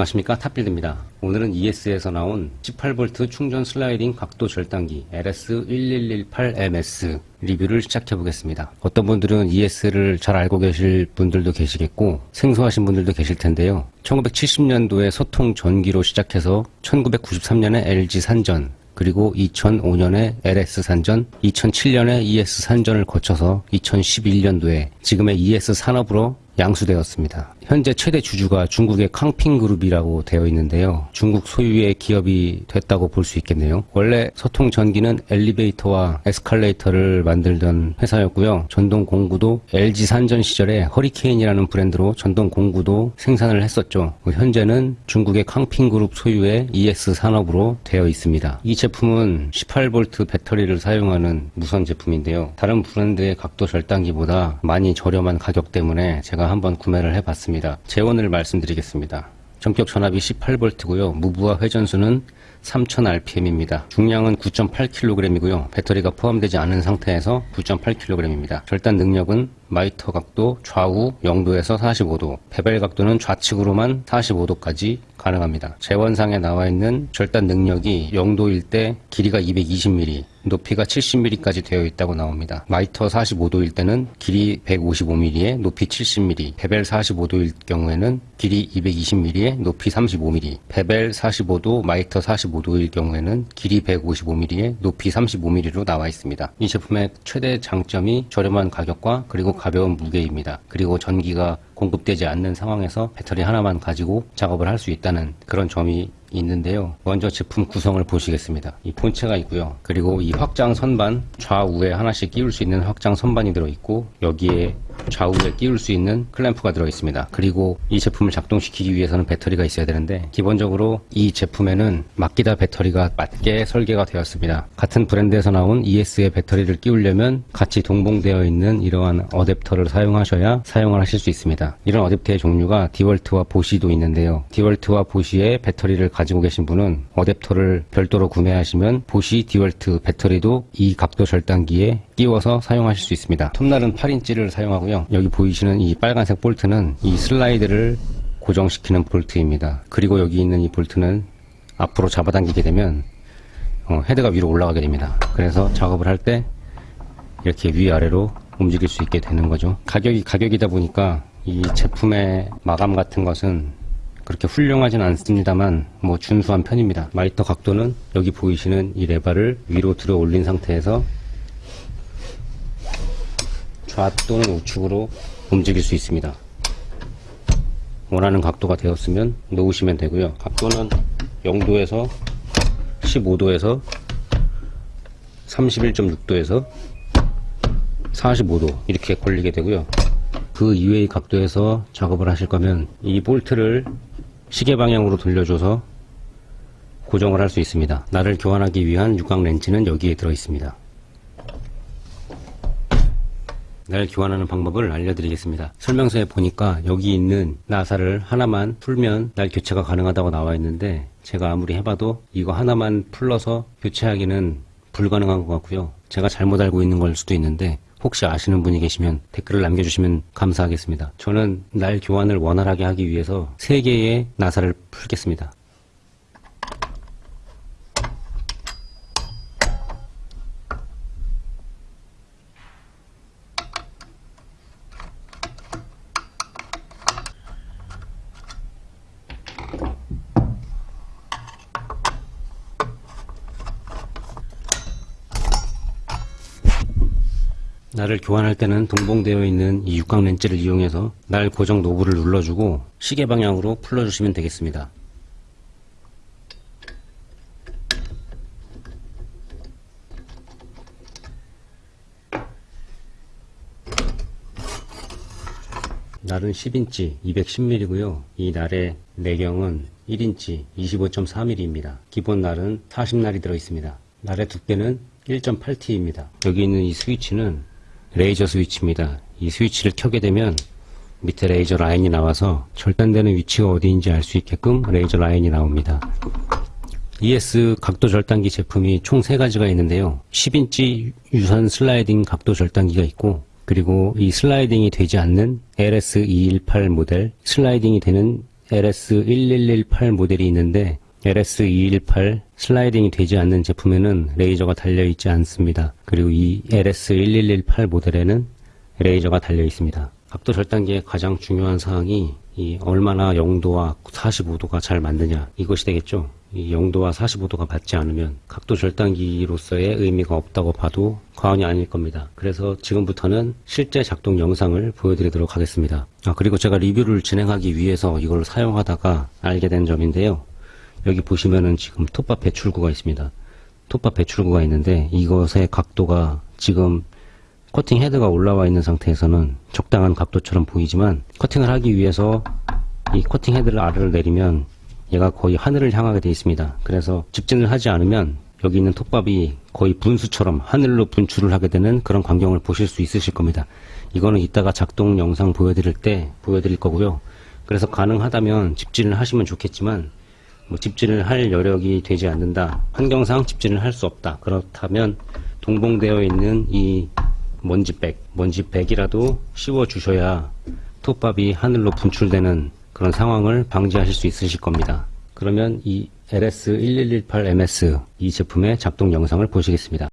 안녕하십니까 탑빌드입니다. 오늘은 ES에서 나온 18V 충전 슬라이딩 각도 절단기 LS1118MS 리뷰를 시작해 보겠습니다. 어떤 분들은 ES를 잘 알고 계실 분들도 계시겠고 생소하신 분들도 계실 텐데요. 1970년도에 소통 전기로 시작해서 1993년에 LG 산전 그리고 2005년에 LS 산전, 2007년에 ES 산전을 거쳐서 2011년도에 지금의 ES 산업으로 양수되었습니다. 현재 최대 주주가 중국의 캉핑그룹이라고 되어 있는데요. 중국 소유의 기업이 됐다고 볼 수 있겠네요. 원래 소통 전기는 엘리베이터와 에스컬레이터를 만들던 회사였고요. 전동 공구도 LG 산전 시절에 허리케인이라는 브랜드로 전동 공구도 생산을 했었죠. 현재는 중국의 캉핑그룹 소유의 ES 산업으로 되어 있습니다. 이 제품은 18V 배터리를 사용하는 무선 제품인데요. 다른 브랜드의 각도 절단기보다 많이 저렴한 가격 때문에 제가 한번 구매를 해봤습니다. 제원을 말씀드리겠습니다. 정격 전압이 18V고요. 무부하 회전수는 3000rpm입니다. 중량은 9.8kg이고요. 배터리가 포함되지 않은 상태에서 9.8kg입니다. 절단 능력은 miter 각도 좌우 0도에서 45도, bevel 각도는 좌측으로만 45도까지 가능합니다. 제원상에 나와 있는 절단 능력이 0도일 때 길이가 220mm, 높이가 70mm까지 되어 있다고 나옵니다. miter 45도일 때는 길이 155mm에 높이 70mm, bevel 45도일 경우에는 길이 220mm에 높이 35mm, bevel 45도, miter 45도일 경우에는 길이 155mm에 높이 35mm로 나와 있습니다. 이 제품의 최대 장점이 저렴한 가격과 그리고 가벼운 무게입니다. 그리고 전기가 공급되지 않는 상황에서 배터리 하나만 가지고 작업을 할 수 있다는 그런 점이 있는데요. 먼저 제품 구성을 보시겠습니다. 이 본체가 있고요. 그리고 이 확장 선반 좌우에 하나씩 끼울 수 있는 확장 선반이 들어있고 여기에 좌우에 끼울 수 있는 클램프가 들어있습니다. 그리고 이 제품을 작동시키기 위해서는 배터리가 있어야 되는데 기본적으로 이 제품에는 마키다 배터리가 맞게 설계가 되었습니다. 같은 브랜드에서 나온 ES의 배터리를 끼우려면 같이 동봉되어 있는 이러한 어댑터를 사용하셔야 사용을 하실 수 있습니다. 이런 어댑터의 종류가 디월트와 보쉬도 있는데요. 디월트와 보쉬의 배터리를 가지고 계신 분은 어댑터를 별도로 구매하시면 보쉬 디월트 배터리도 이 각도 절단기에 끼워서 사용하실 수 있습니다. 톱날은 8인치를 사용하고요. 여기 보이시는 이 빨간색 볼트는 이 슬라이드를 고정시키는 볼트입니다. 그리고 여기 있는 이 볼트는 앞으로 잡아당기게 되면 어, 헤드가 위로 올라가게 됩니다. 그래서 작업을 할 때 이렇게 위아래로 움직일 수 있게 되는 거죠. 가격이 가격이다 보니까 이 제품의 마감 같은 것은 그렇게 훌륭하진 않습니다만 뭐 준수한 편입니다. miter 각도는 여기 보이시는 이 레바를 위로 들어 올린 상태에서 좌 또는 우측으로 움직일 수 있습니다. 원하는 각도가 되었으면 놓으시면 되고요. 각도는 0도에서 15도에서 31.6도에서 45도 이렇게 걸리게 되고요. 그 이외의 각도에서 작업을 하실 거면 이 볼트를 시계 방향으로 돌려줘서 고정을 할 수 있습니다. 나를 교환하기 위한 육각 렌치는 여기에 들어 있습니다. 날 교환하는 방법을 알려드리겠습니다. 설명서에 보니까 여기 있는 나사를 하나만 풀면 날 교체가 가능하다고 나와 있는데 제가 아무리 해봐도 이거 하나만 풀러서 교체하기는 불가능한 것 같고요. 제가 잘못 알고 있는 걸 수도 있는데 혹시 아시는 분이 계시면 댓글을 남겨주시면 감사하겠습니다. 저는 날 교환을 원활하게 하기 위해서 3개의 나사를 풀겠습니다. 날을 교환할 때는 동봉되어 있는 이 육각 렌치를 이용해서 날 고정 노브를 눌러주고 시계 방향으로 풀어주시면 되겠습니다. 날은 10인치 210mm고요. 이 날의 내경은 1인치 25.4mm입니다. 기본 날은 40날이 들어있습니다. 날의 두께는 1.8T입니다. 여기 있는 이 스위치는 레이저 스위치입니다. 이 스위치를 켜게 되면 밑에 레이저 라인이 나와서 절단되는 위치가 어디인지 알 수 있게끔 레이저 라인이 나옵니다. ES 각도 절단기 제품이 총 3가지가 있는데요. 10인치 유선 슬라이딩 각도 절단기가 있고 그리고 이 슬라이딩이 되지 않는 LS218 모델 슬라이딩이 되는 LS1118 모델이 있는데 LS218 슬라이딩이 되지 않는 제품에는 레이저가 달려 있지 않습니다. 그리고 이 LS1118 모델에는 레이저가 달려 있습니다. 각도 절단기의 가장 중요한 사항이 이 얼마나 0도와 45도가 잘 맞느냐 이것이 되겠죠. 이 0도와 45도가 맞지 않으면 각도 절단기로서의 의미가 없다고 봐도 과언이 아닐 겁니다. 그래서 지금부터는 실제 작동 영상을 보여드리도록 하겠습니다. 아 그리고 제가 리뷰를 진행하기 위해서 이걸 사용하다가 알게 된 점인데요. 여기 보시면은 지금 톱밥 배출구가 있습니다. 톱밥 배출구가 있는데 이것의 각도가 지금 커팅 헤드가 올라와 있는 상태에서는 적당한 각도처럼 보이지만 커팅을 하기 위해서 이 커팅 헤드를 아래로 내리면 얘가 거의 하늘을 향하게 되어 있습니다. 그래서 직진을 하지 않으면 여기 있는 톱밥이 거의 분수처럼 하늘로 분출을 하게 되는 그런 광경을 보실 수 있으실 겁니다. 이거는 이따가 작동 영상 보여드릴 때 보여드릴 거고요. 그래서 가능하다면 집진을 하시면 좋겠지만 뭐 집진을 할 여력이 되지 않는다. 환경상 집진을 할 수 없다. 그렇다면 동봉되어 있는 이 먼지백, 먼지백이라도 씌워 주셔야 톱밥이 하늘로 분출되는 그런 상황을 방지하실 수 있으실 겁니다. 그러면 이 LS1118MS 이 제품의 작동 영상을 보시겠습니다.